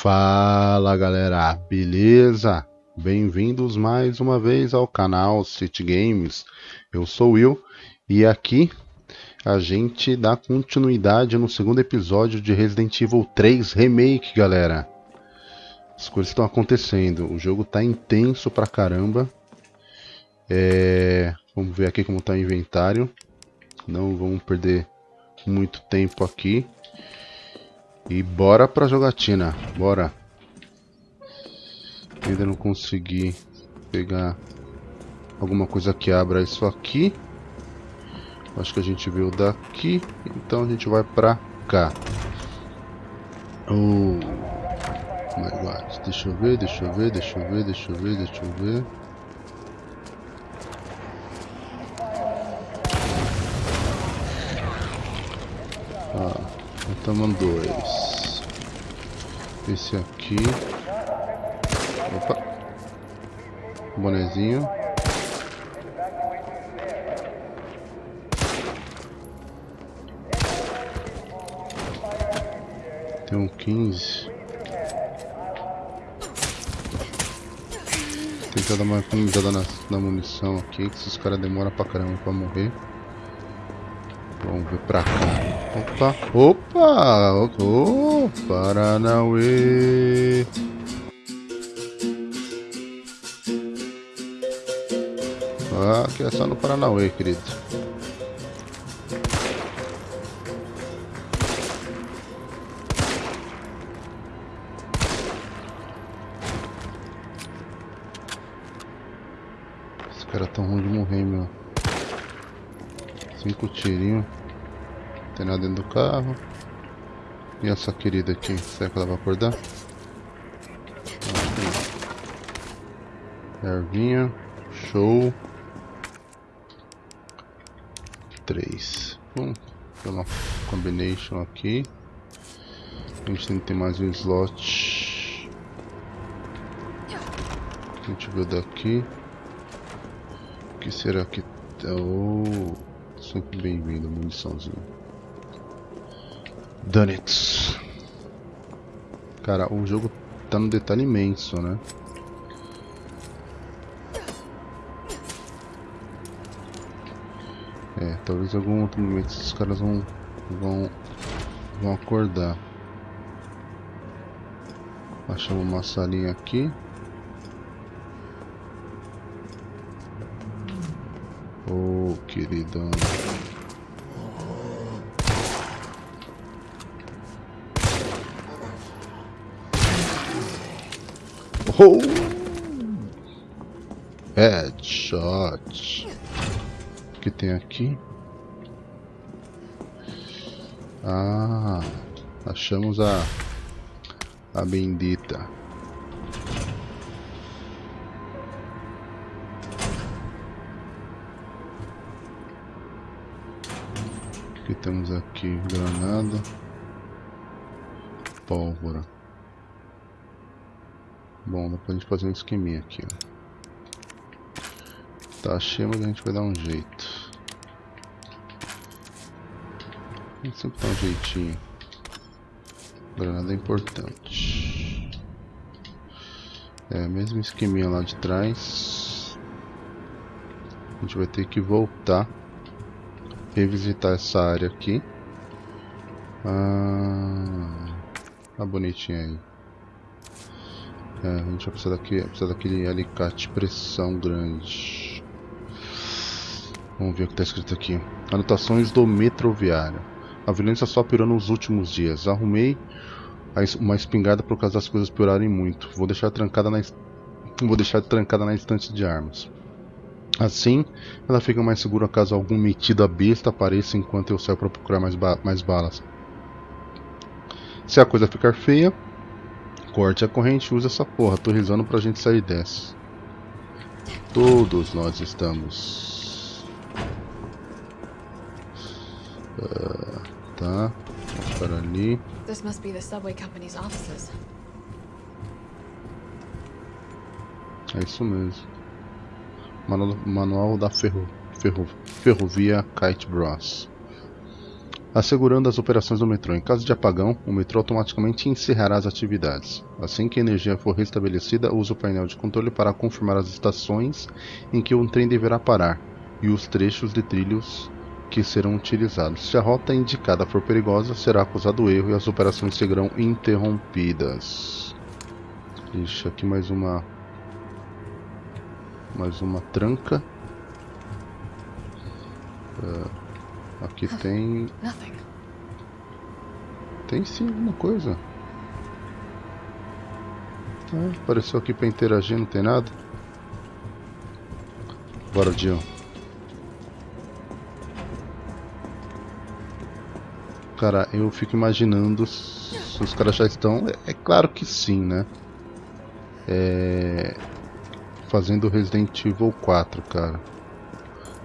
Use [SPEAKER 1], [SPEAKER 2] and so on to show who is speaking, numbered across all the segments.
[SPEAKER 1] Fala galera, beleza? Bem-vindos mais uma vez ao canal City Games. Eu sou o Will e aqui a gente dá continuidade no segundo episódio de Resident Evil 3 Remake, galera. As coisas estão acontecendo, o jogo tá intenso pra caramba. É... Vamos ver aqui como tá o inventário. Não vamos perder muito tempo aqui. E bora pra jogatina, bora. Ainda não consegui pegar alguma coisa que abra isso aqui. Acho que a gente veio daqui, então a gente vai pra cá. Oh my god, deixa eu ver, deixa eu ver, deixa eu ver, deixa eu ver, deixa eu ver. Tomando dois. Esse aqui. Opa. Bonezinho. Tem um 15. Tentar dar uma economizada na, na munição aqui, que esses caras demoram pra caramba pra morrer. Vamos ver pra cá. Opa, opa, oh, Paranauê. Ah, aqui é só no Paranauê, querido. Carro. E essa querida aqui? Será que ela vai acordar? Ervinha. Show. Três. Vamos uma combination aqui. A gente tem que ter mais um slot. A gente viu daqui. O que será que... Oh. Sempre bem-vindo, muniçãozinho. Done it. Cara, o jogo tá no detalhe imenso, né? É, talvez algum outro momento esses caras vão, vão, vão acordar. Achamos uma salinha aqui. Oh, queridão. Oh! Headshot. O que tem aqui? Ah, achamos a a bendita. que temos aqui? Granada. Pólvora. Bom, dá pra gente fazer um esqueminha aqui, ó. Tá cheio, mas a gente vai dar um jeito. A gente sempre dá um jeitinho. Granada é importante. É, mesmo esqueminha lá de trás. A gente vai ter que voltar revisitar essa área aqui. Ah, tá bonitinha aí. É, a gente vai precisar, daqui, precisar daquele alicate pressão grande. Vamos ver o que está escrito aqui. Anotações do metroviário. A violência só piorou nos últimos dias. Arrumei uma espingarda por causa das coisas piorarem muito. Vou deixar trancada na vou deixar trancada na estante de armas. Assim, ela fica mais segura caso algum metido a besta apareça enquanto eu saio para procurar mais, ba mais balas. Se a coisa ficar feia, corte a corrente use essa porra. Tô risando pra gente sair dessa. Todos nós estamos. Uh, tá. Vamos para ali.
[SPEAKER 2] This must be the subway company's offices.
[SPEAKER 1] É isso mesmo. Manual da ferro, ferro, Ferrovia Kite Bros. Assegurando as operações do metrô. Em caso de apagão, o metrô automaticamente encerrará as atividades. Assim que a energia for restabelecida, use o painel de controle para confirmar as estações em que o trem deverá parar e os trechos de trilhos que serão utilizados. Se a rota indicada for perigosa, será acusado erro e as operações serão interrompidas. Deixa aqui mais uma mais uma tranca. Uh, aqui tem tem sim alguma coisa. Ah, apareceu aqui para interagir, não tem nada. Bora, Dion. Cara, eu fico imaginando se os caras já estão. É, é claro que sim, né? É... Fazendo Resident Evil 4, cara.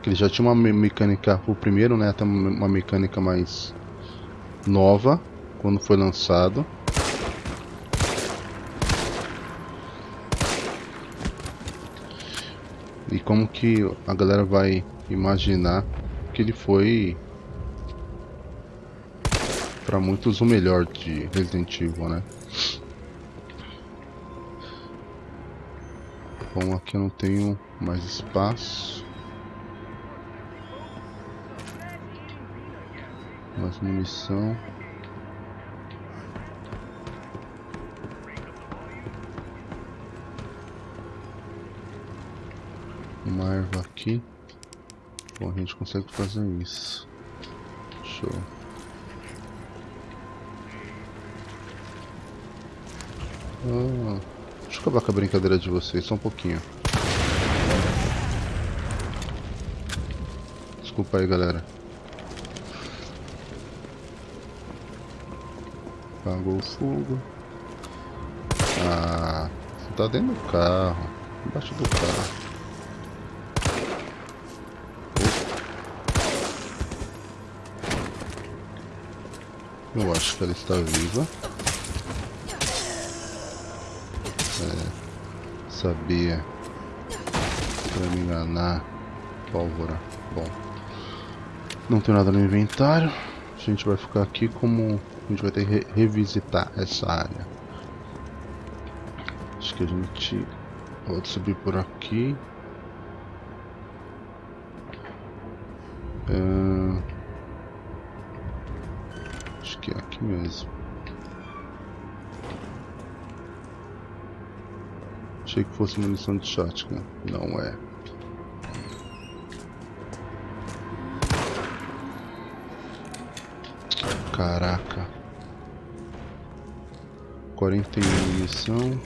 [SPEAKER 1] Que ele já tinha uma me- mecânica. O primeiro, né? Até uma mecânica mais nova quando foi lançado. E como que a galera vai imaginar que ele foi para muitos o melhor de Resident Evil, né? Bom, aqui eu não tenho mais espaço. Munição. Uma erva aqui. Bom, a gente consegue fazer isso. Show. Ah, deixa eu acabar com a brincadeira de vocês, só um pouquinho. Desculpa aí, galera. Apagou o fogo. Ah, você tá dentro do carro. Embaixo do carro. Eu acho que ela está viva. É, sabia. Pra me enganar. Pólvora. Bom. Não tem nada no inventário. A gente vai ficar aqui como. A gente vai ter que re revisitar essa área. Acho que a gente pode subir por aqui. Ah, Acho que é aqui mesmo. Achei que fosse munição de shotgun. Não é. Caraca. 41 munição.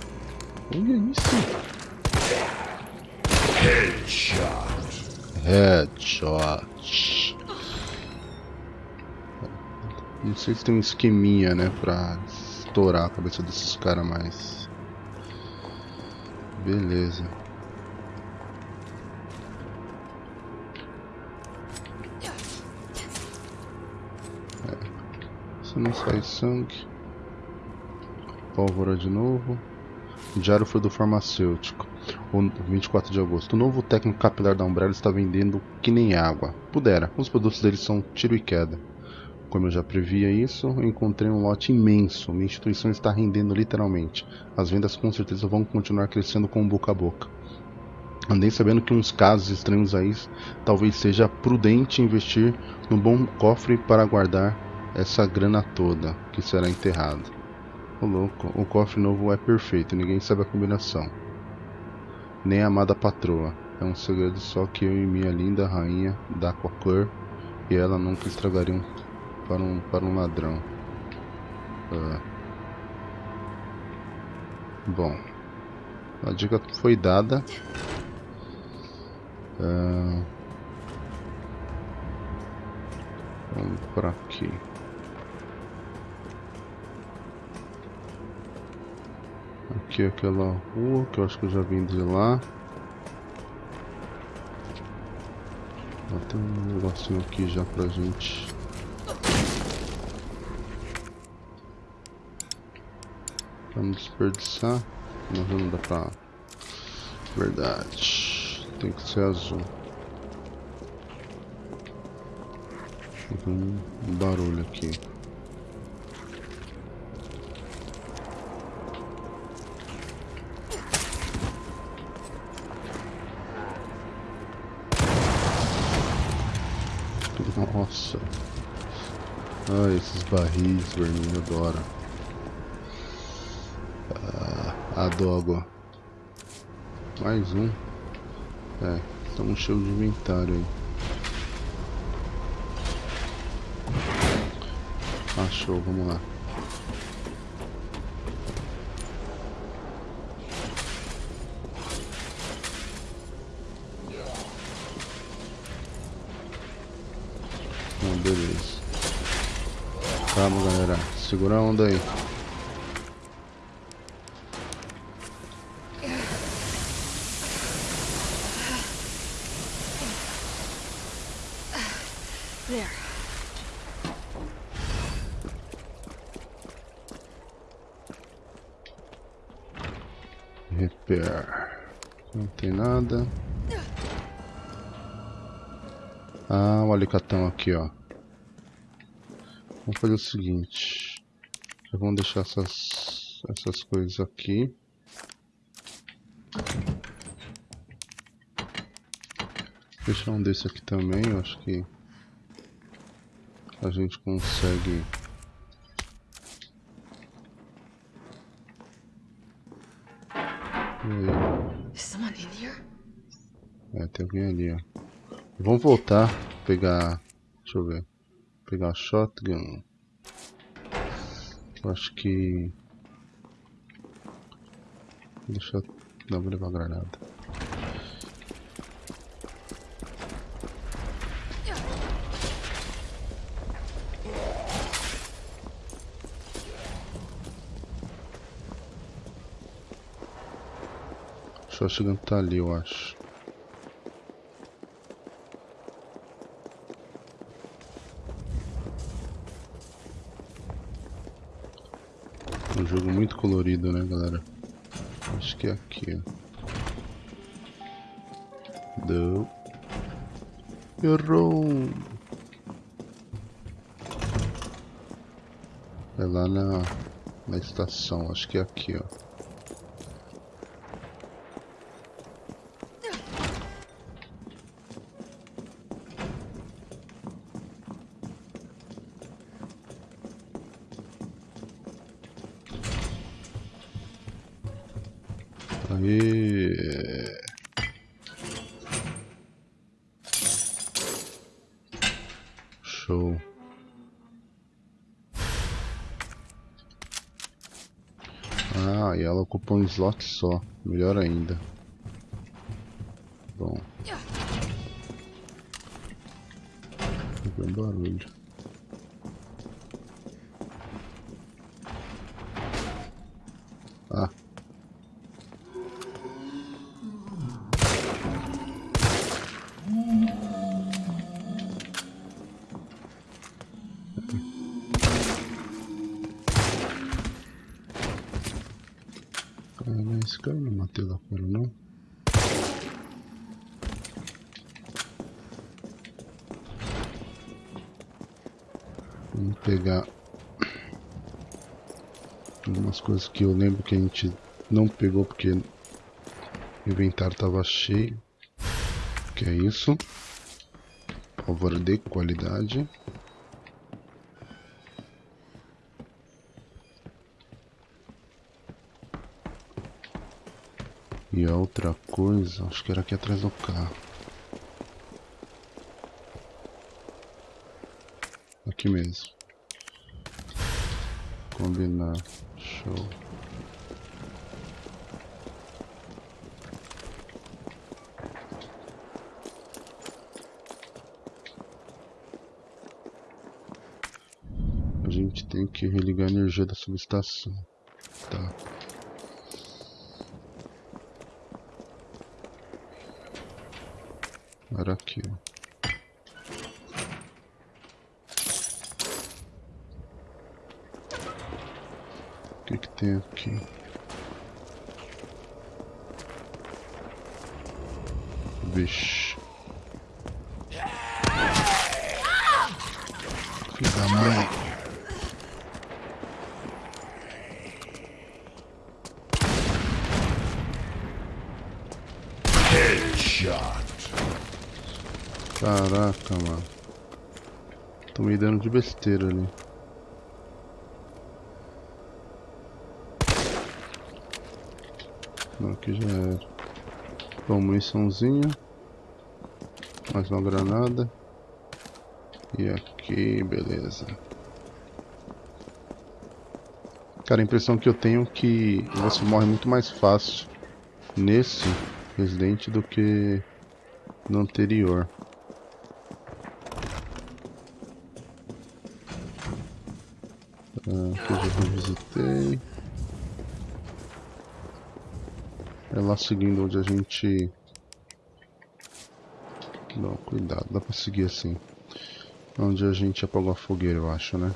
[SPEAKER 1] Olha isso. Headshot. Não sei se tem um esqueminha, né, pra estourar a cabeça desses caras, mas... Beleza. É. Se não sai sangue... Pólvora de novo. Diário foi do farmacêutico. O 24 de agosto. O novo técnico capilar da Umbrella está vendendo que nem água. Pudera. Os produtos dele são tiro e queda. Como eu já previa isso, encontrei um lote imenso. Minha instituição está rendendo literalmente. As vendas com certeza vão continuar crescendo com boca a boca. Andei sabendo que uns casos estranhos aí talvez seja prudente investir no bom cofre para guardar essa grana toda que será enterrada. Ô louco, o cofre novo é perfeito, ninguém sabe a combinação. Nem a amada patroa. É um segredo só que eu e minha linda rainha da Aquacor e ela nunca estragariam para um, para um ladrão. Ah. Bom, a dica foi dada. Ah. Vamos por aqui. Aqui é aquela rua que eu acho que eu já vim de lá. Ó, Tem um negocinho aqui já pra gente. Pra não desperdiçar. Mas não dá pra. Verdade. Tem que ser azul. Tem um barulho aqui. Nossa. Ah, esses barris vermelhos adoro. Ah, adoro. Mais um. É, estamos cheios de inventário aí. Achou, vamos lá. Bom, beleza. Calma, galera. Segura a onda aí. Repair. Não tem nada. Ah, o alicatão aqui, ó. Vamos fazer o seguinte. Vamos deixar essas, essas coisas aqui. Deixar um desse aqui também, eu acho que a gente consegue? É, tem alguém ali, ó. Vamos voltar, pegar. Deixa eu ver. Pegar a shotgun. Acho que. Deixa eu. Não, vou levar a granada. A shotgun tá ali, eu acho. Um jogo muito colorido, né, galera? Acho que é aqui, ó. Deu. Errou! É lá na, na estação, acho que é aqui, ó. Aê! Show. Ah, ocupa um slot só. Melhor ainda. Bom. Ouvi um barulho. Coisas que eu lembro que a gente não pegou porque o inventário estava cheio. Que é isso. Pólvora de qualidade. E a outra coisa, acho que era aqui atrás do carro. Aqui mesmo. Combinar. Show. A gente tem que religar a energia da subestação. Tá. Era aqui, ó. Que que tem aqui? Filho da mãe. Caraca, mano. Tô me dando de besteira ali. Não, aqui já era. Bom, muniçãozinha. Mais uma granada. E aqui, beleza. Cara, a impressão que eu tenho é que você morre muito mais fácil nesse Resident do que no anterior. Ah, aqui eu já revisitei. É lá seguindo onde a gente... Não, cuidado, dá pra seguir assim. Onde a gente apagou a fogueira, eu acho, né?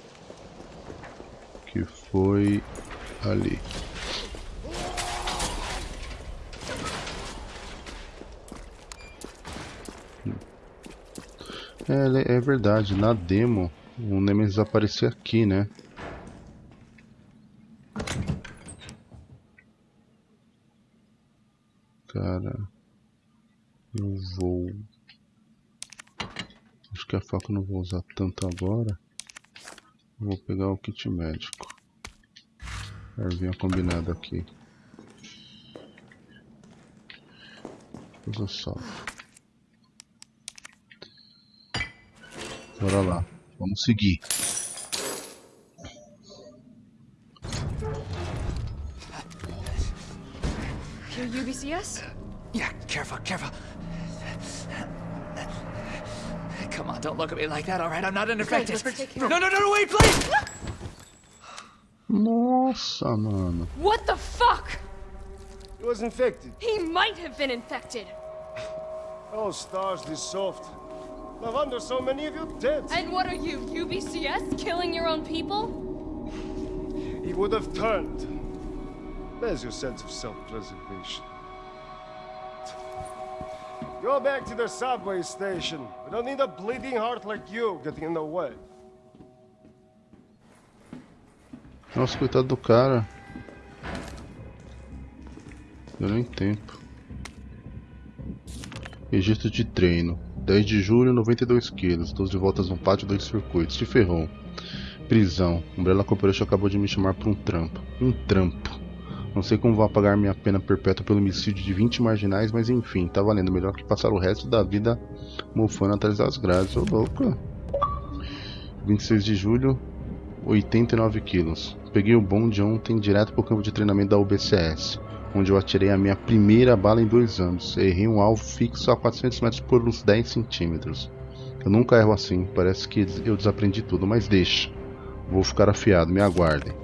[SPEAKER 1] Que foi ali. É, é verdade, na demo o Nemesis aparecia aqui, né? Cara, eu vou... Acho que a faca eu não vou usar tanto agora. Vou pegar o kit médico. Ervinha combinado aqui. Eu solto. Bora lá. Vamos seguir.
[SPEAKER 2] You're UBCS?
[SPEAKER 3] Yeah, careful, careful. Come on, don't look at me like that, alright? I'm not an infected.
[SPEAKER 2] let's take care
[SPEAKER 3] No, no, no, no, wait, please!
[SPEAKER 1] Nossa, mano.
[SPEAKER 2] What the fuck?
[SPEAKER 4] He was infected.
[SPEAKER 2] He might have been infected.
[SPEAKER 4] Oh, stars, this soft. No wonder so many of you dead.
[SPEAKER 2] And what are you, UBCS? Killing your own people?
[SPEAKER 4] He would have turned. There's your sense of self-preservation. Go back to the subway station. We don't need a bleeding heart like you getting in the way.
[SPEAKER 1] Nossa, coitado do cara. Deu nem tempo. Registro de treino. 10 de julho, 92 quilos. 12 voltas no pátio, 2 circuitos. Se ferrou. Prisão. Umbrella Corporation acabou de me chamar para um trampo. Um trampo. Não sei como vou apagar minha pena perpétua pelo homicídio de 20 marginais, mas enfim, tá valendo. Melhor que passar o resto da vida mofando atrás das grades. Ô louco. 26 de julho, 89 quilos. Peguei o bonde ontem direto pro campo de treinamento da UBCS, onde eu atirei a minha primeira bala em dois anos. Errei um alvo fixo a 400 metros por uns 10 centímetros. Eu nunca erro assim, parece que eu desaprendi tudo, mas deixa. Vou ficar afiado, me aguardem.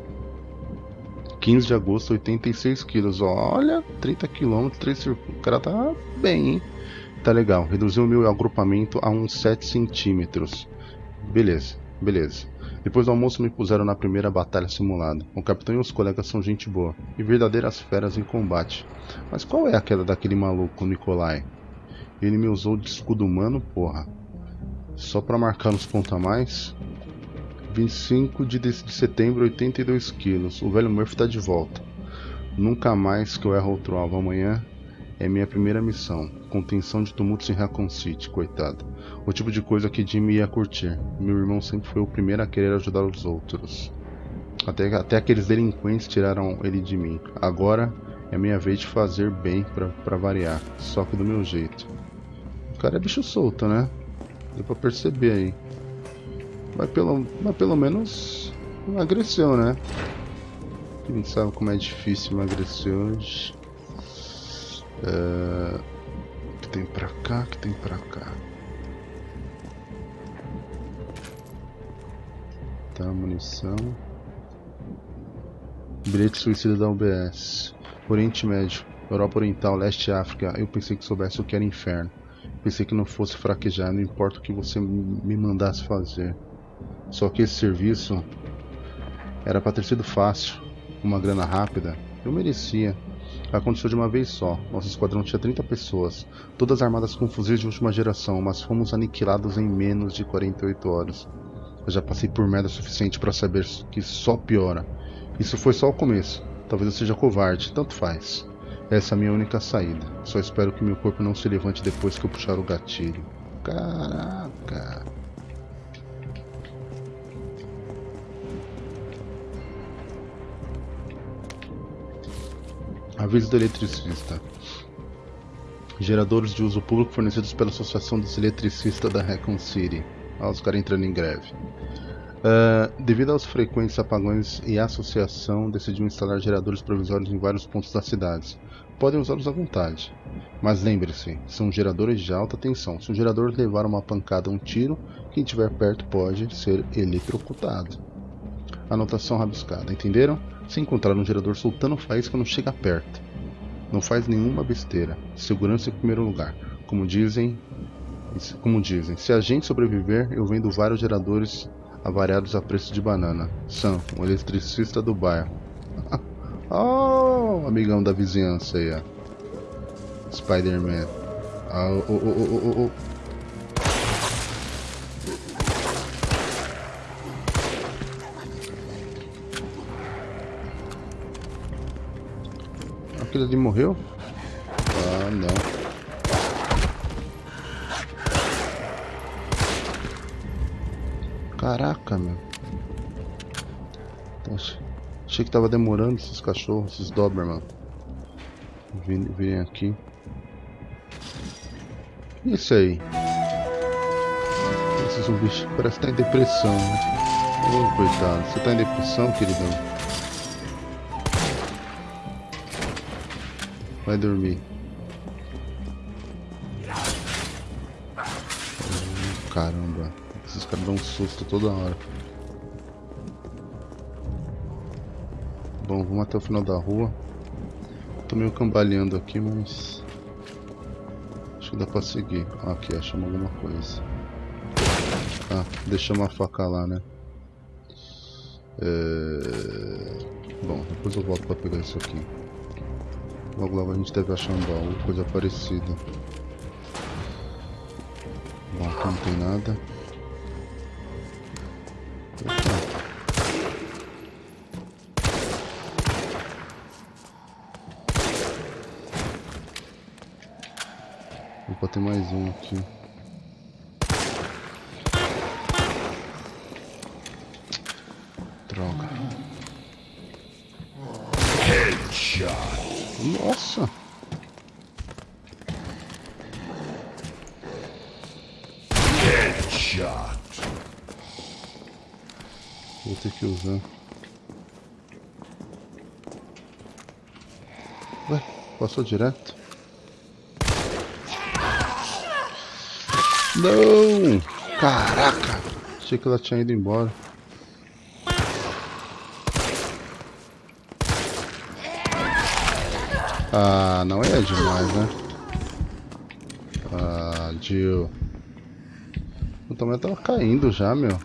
[SPEAKER 1] 15 de agosto, 86 quilos. Olha, 30 km, 3 circuitos. O cara tá bem, hein? Tá legal. Reduziu o meu agrupamento a uns 7 centímetros. Beleza, beleza. Depois do almoço me puseram na primeira batalha simulada. O capitão e os colegas são gente boa e verdadeiras feras em combate. Mas qual é a queda daquele maluco, Nikolai? Ele me usou de escudo humano, porra. Só pra marcar nos pontos a mais? 25 de, de setembro, 82 quilos. O velho Murphy tá de volta. Nunca mais que eu erro outro alvo. Amanhã é minha primeira missão. Contenção de tumultos em Raccoon City, coitado. O tipo de coisa que Jimmy ia curtir. Meu irmão sempre foi o primeiro a querer ajudar os outros. Até, até aqueles delinquentes tiraram ele de mim. Agora é minha vez de fazer bem pra, pra variar. Só que do meu jeito. O cara é bicho solto, né? Deu pra perceber aí. Mas pelo, mas pelo menos emagreceu, né? Gente sabe como é difícil emagrecer hoje. O que tem pra cá? Que tem pra cá? Tá, munição. Bilhete suicida da UBS. Oriente Médio, Europa Oriental, Leste África. Eu pensei que soubesse o que era inferno. Pensei que não fosse fraquejar, não importa o que você me mandasse fazer. Só que esse serviço era para ter sido fácil, uma grana rápida. Eu merecia. Aconteceu de uma vez só. Nosso esquadrão tinha 30 pessoas, todas armadas com fuzis de última geração, mas fomos aniquilados em menos de 48 horas. Eu já passei por merda suficiente para saber que só piora. Isso foi só o começo. Talvez eu seja covarde, tanto faz. Essa é a minha única saída. Só espero que meu corpo não se levante depois que eu puxar o gatilho. Caraca. Aviso do eletricista. Geradores de uso público fornecidos pela Associação dos Eletricistas da Recon City. Olha os caras entrando em greve. Uh, devido aos frequentes apagões e a associação decidiu instalar geradores provisórios em vários pontos das cidades. Podem usá-los à vontade. Mas lembre-se, são geradores de alta tensão. Se um gerador levar uma pancada ou um tiro, quem estiver perto pode ser eletrocutado. Anotação rabiscada, entenderam? Se encontrar um gerador soltando faísca, não chega perto. Não faz nenhuma besteira. Segurança em primeiro lugar. Como dizem, como dizem, se a gente sobreviver, eu vendo vários geradores avariados a preço de banana. Sam, um eletricista do bairro. oh, amigão da vizinhança aí, ó. Spider-Man. Oh, oh, oh, oh, oh. Aquele ali morreu? Ah, não. Caraca, meu. Achei que tava demorando esses cachorros, esses Doberman. Vem aqui. Isso aí. Esse zumbi parece que tá em depressão, né? Ô, coitado. Você tá em depressão, queridão? Vai dormir. Caramba. Esses caras dão um susto toda hora. Bom, vamos até o final da rua. Tô meio cambaleando aqui, mas... Acho que dá pra seguir. Ah, aqui, achamos alguma coisa. Ah, deixamos a faca lá, né? É... Bom, depois eu volto pra pegar isso aqui. Logo logo a gente deve achar um baú, coisa parecida. Bom, aqui não tem nada. Opa. Tem mais um aqui. Droga. Headshot. Nossa! Headshot. Vou ter que usar. Ué, passou direto? Não! Caraca! Achei que ela tinha ido embora. Ah, não é demais, né? Ah, Jill. Eu também tava caindo já, meu.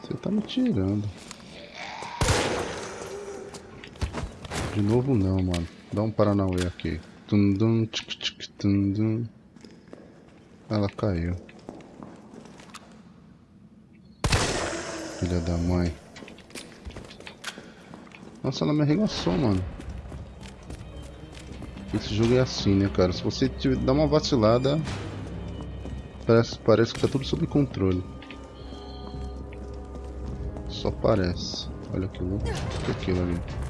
[SPEAKER 1] Você tá me tirando. De novo não, mano. Dá um Paranauê aqui. Tundum, tchic, tchic, tundum. Ela caiu. Filha da mãe. Nossa, ela me arregaçou, mano. Esse jogo é assim, né, cara? Se você dá uma vacilada, parece, parece que tá tudo sob controle. Só parece. Olha aquilo. O que é aquilo ali?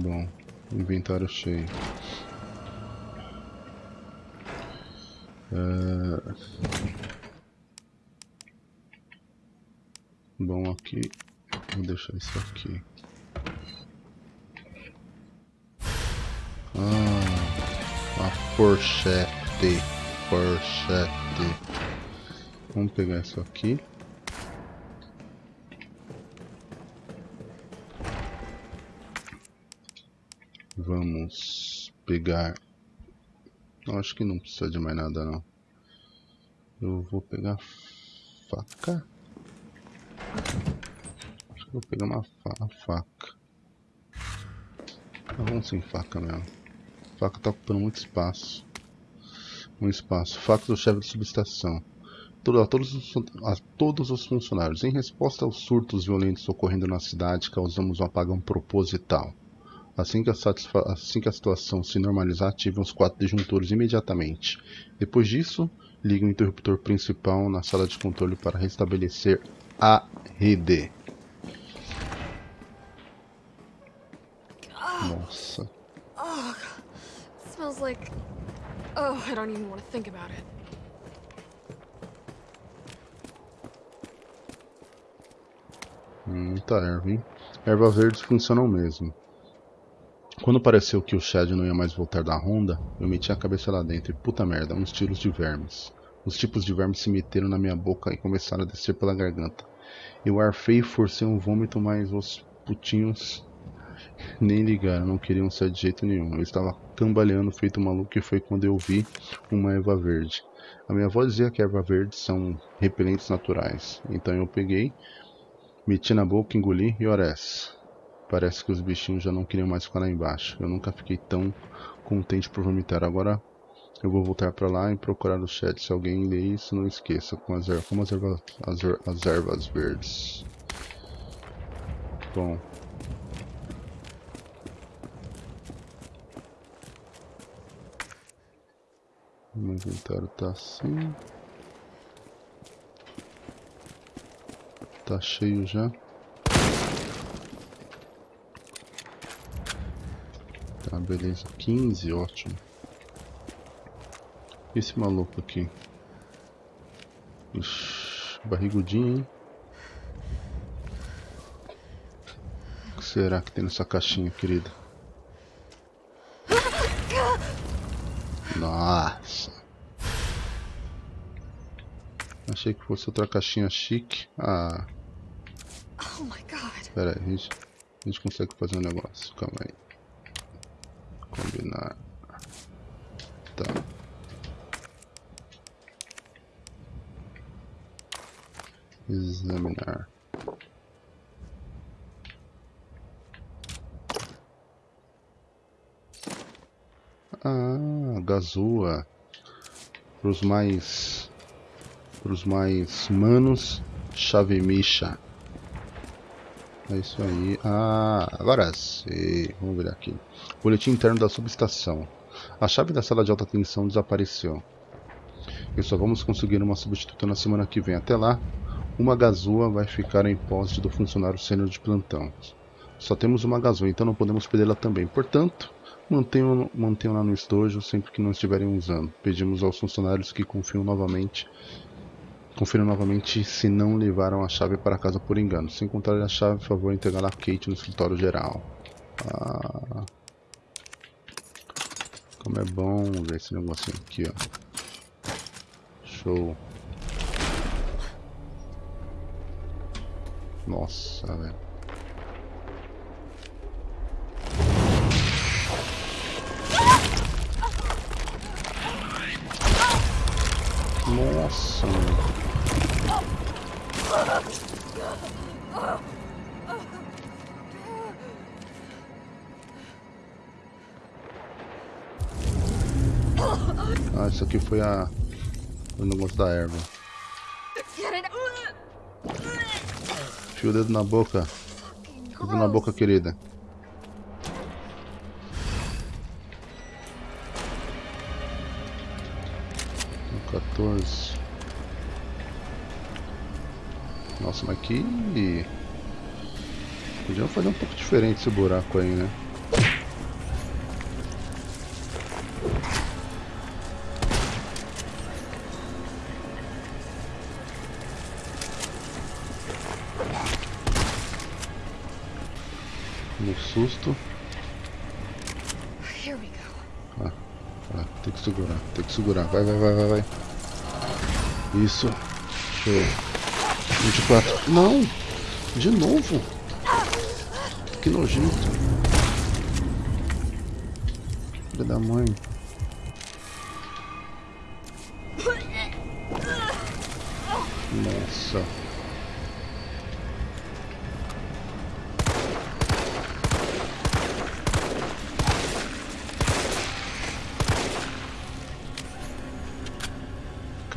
[SPEAKER 1] Bom, inventário cheio. É... Bom, aqui vou deixar isso aqui. Ah, a porchete, porchete. Vamos pegar isso aqui. Vamos pegar... Eu acho que não precisa de mais nada não. Eu vou pegar faca. Acho que vou pegar uma, fa faca. Ah, vamos sem faca mesmo. faca tá ocupando muito espaço. Um espaço. Faca do chefe de subestação. a, todos os, a todos os funcionários. Em resposta aos surtos violentos ocorrendo na cidade, causamos um apagão proposital. Assim que, a assim que a situação se normalizar, ativem os quatro disjuntores imediatamente. Depois disso, ligue o interruptor principal na sala de controle para restabelecer a rede. Nossa.
[SPEAKER 2] Oh, smells like. Oh, I don't even want to think about it.
[SPEAKER 1] Muita erva, hein? Ervas verdes funcionam mesmo. Quando pareceu que o Chad não ia mais voltar da ronda, eu meti a cabeça lá dentro e puta merda, uns tiros de vermes. Os tipos de vermes se meteram na minha boca e começaram a descer pela garganta. Eu arfei e forcei um vômito, mas os putinhos nem ligaram, não queriam sair de jeito nenhum. Eu estava cambaleando feito maluco e foi quando eu vi uma erva verde. A minha avó dizia que erva verde são repelentes naturais. Então eu peguei, meti na boca, engoli e ores. Parece que os bichinhos já não queriam mais ficar lá embaixo. Eu nunca fiquei tão contente por vomitar. Agora eu vou voltar para lá e procurar no chat. Se alguém lê isso, não esqueça. Com as, como as, erva as, er as ervas verdes. Bom. O meu inventário tá assim. Tá cheio já. Tá, beleza. 15, ótimo. Esse maluco aqui. Ixi, barrigudinho, hein? O que será que tem nessa caixinha, querida? Nossa. Achei que fosse outra caixinha chique. Ah.
[SPEAKER 2] Oh my god.
[SPEAKER 1] Pera aí, a gente, a gente consegue fazer um negócio. Calma aí. Combinar. Tá. Examinar. Ah, Gazua. Para os mais. Para os mais manos, chave micha. É isso aí. Ah, agora sim. Vamos ver aqui. Boletim interno da subestação. A chave da sala de alta tensão desapareceu. E só vamos conseguir uma substituta na semana que vem. Até lá, uma gazua vai ficar em posse do funcionário sênior de plantão. Só temos uma gazua, então não podemos perdê-la também. Portanto, mantenham-na mantenham no estojo sempre que não estiverem usando. Pedimos aos funcionários que confiam novamente Confiram novamente se não levaram a chave para casa por engano. Se encontrarem a chave, por favor, entregá-la a Kate no escritório geral. Ah, como é bom ver esse negocinho aqui, ó. Show. Nossa, velho. Nossa, mano. Ah, isso aqui foi a... o negócio da erva. Fio o dedo na boca. Dedo na boca, querida. Um 14. Nossa, mas que... Podiam fazer um pouco diferente esse buraco aí, né? Susto. Ah, ah, tem que segurar, tem que segurar. Vai, vai, vai, vai, vai. Isso. Show. 24. Não! De novo! Que nojento. filha da mãe. Nossa.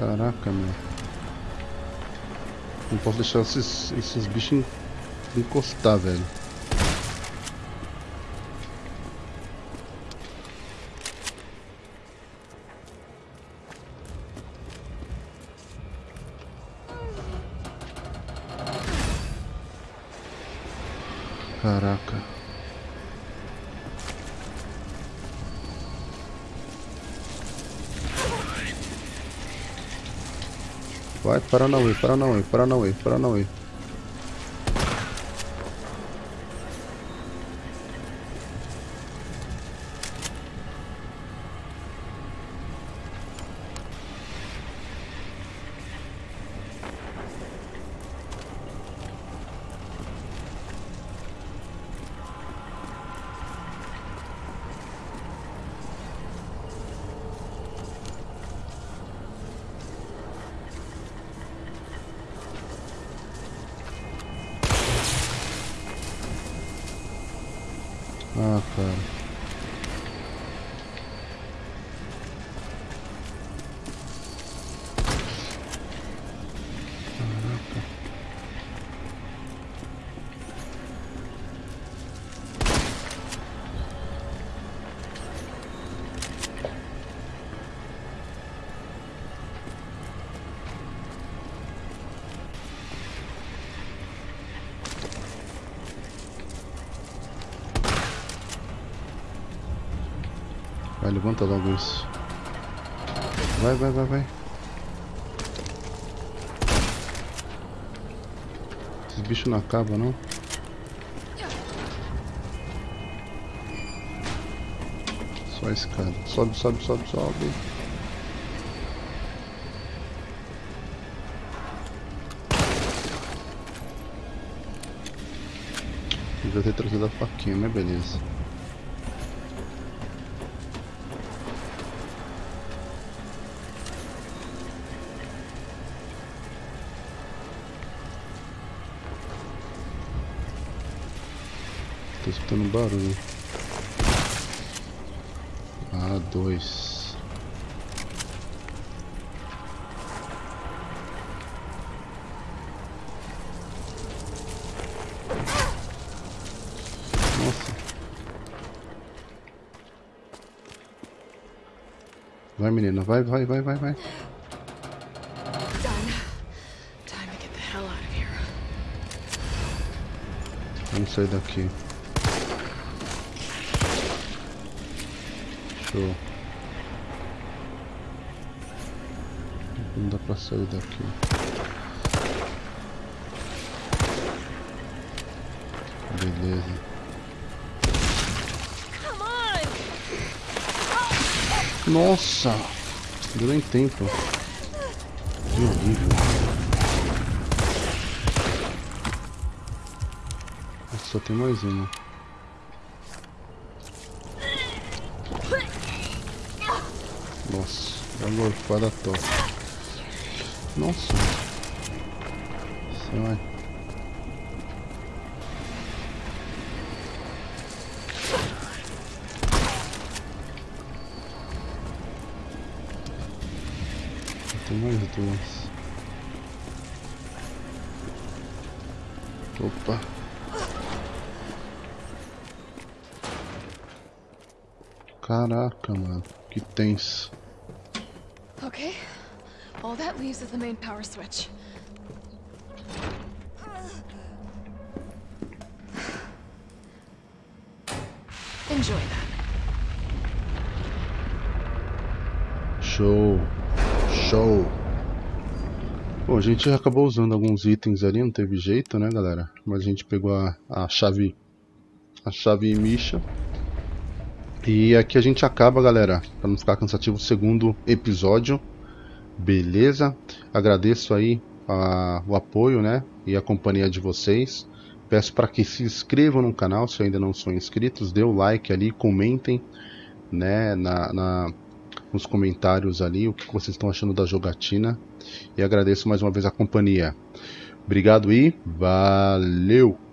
[SPEAKER 1] Caraca, meu. Não posso deixar esses, esses bichos encostar, velho. Paranauê, Paranauê, Paranauê, Paranauê. Vai, levanta logo isso. Vai, vai, vai, vai. Esses bichos não acabam, não? Só a escada. Sobe, sobe, sobe, sobe. Devia ter trazido a faquinha, mas beleza. Escutando barulho. Ah, dois. Nossa. Vai, menina. Vai, vai, vai, vai, vai. Vamos sair daqui. Show. Não dá pra sair daqui. Beleza. Nossa! Deu nem tempo. Que horrível. Só tem mais uma. Uma gorfada top. Nossa. Vai. Tem mais duas. Opa. Caraca, mano. Que tenso.
[SPEAKER 2] Okay. All that leaves is the main power switch. Enjoy that.
[SPEAKER 1] Show. Show. Bom, a gente acabou usando alguns itens ali, não teve jeito, né, galera? Mas a gente pegou a, a chave a chave Misha. E aqui a gente acaba, galera, para não ficar cansativo, o segundo episódio. Beleza? Agradeço aí a, o apoio, né, e a companhia de vocês. Peço para que se inscrevam no canal se ainda não são inscritos, dê o like ali, comentem né, na, na, nos comentários ali o que vocês estão achando da jogatina. E agradeço mais uma vez a companhia. Obrigado e valeu!